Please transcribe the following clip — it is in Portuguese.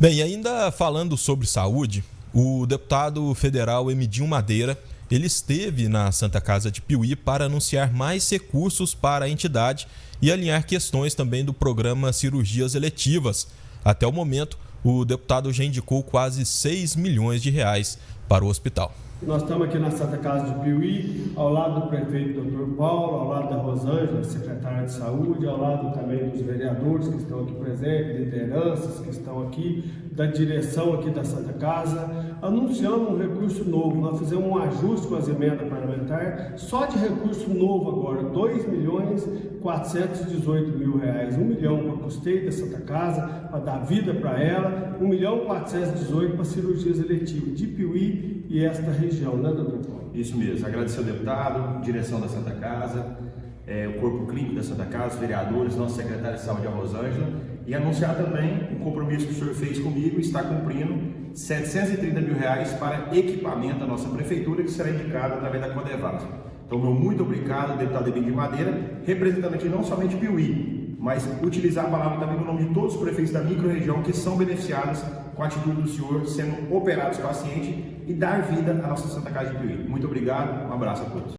Bem, ainda falando sobre saúde, o deputado federal Emidinho Madeira, ele esteve na Santa Casa de Piuí para anunciar mais recursos para a entidade e alinhar questões também do programa Cirurgias Eletivas. Até o momento, o deputado já indicou quase 6 milhões de reais para o hospital. Nós estamos aqui na Santa Casa de Piuí, ao lado do prefeito Dr. Paulo, ao lado da Rosângela, secretária de saúde, ao lado também dos vereadores que estão aqui presentes, lideranças que estão aqui, da direção aqui da Santa Casa. Anunciamos um recurso novo, nós fizemos um ajuste com as emendas parlamentares, só de recurso novo agora, 2 milhões 418 mil reais, 1 milhão para custeio da Santa Casa, para dar vida para ela, 1 milhão 418 para cirurgias eletivas de Piuí e esta região né, doutor? Isso mesmo. Agradecer ao deputado, direção da Santa Casa, é, o corpo clínico da Santa Casa, os vereadores, nosso secretário de saúde, a Rosângela, e anunciar também o compromisso que o senhor fez comigo e está cumprindo 730 mil reais para equipamento da nossa prefeitura, que será indicado através da Codevasf. Então, meu muito obrigado, deputado Ebin de Madeira, representando aqui não somente Piuí, mas utilizar a palavra também no nome de todos os prefeitos da microrregião que são beneficiados com a atitude do senhor sendo operados pacientes e dar vida à nossa Santa Casa de Piuí. Muito obrigado, um abraço a todos.